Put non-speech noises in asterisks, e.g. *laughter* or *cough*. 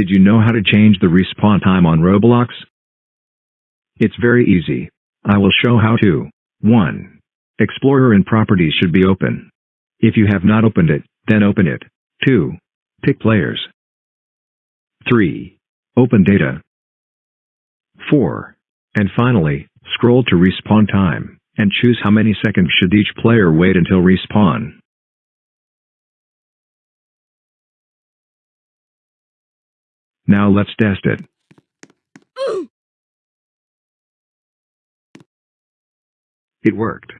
Did you know how to change the respawn time on Roblox? It's very easy. I will show how to. 1. Explorer and properties should be open. If you have not opened it, then open it. 2. Pick players. 3. Open data. 4. And finally, scroll to respawn time, and choose how many seconds should each player wait until respawn. Now let's test it. *gasps* It worked.